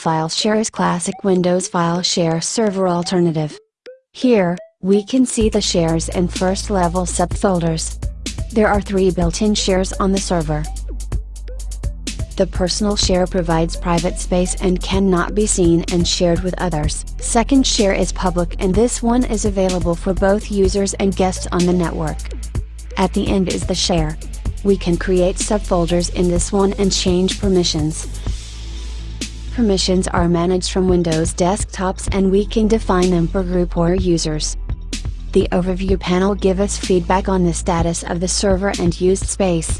FileShare is classic Windows file share server alternative. Here, we can see the shares and first level subfolders. There are three built-in shares on the server. The personal share provides private space and cannot be seen and shared with others. Second share is public and this one is available for both users and guests on the network. At the end is the share. We can create subfolders in this one and change permissions. Permissions are managed from Windows desktops and we can define them per group or users. The overview panel give us feedback on the status of the server and used space.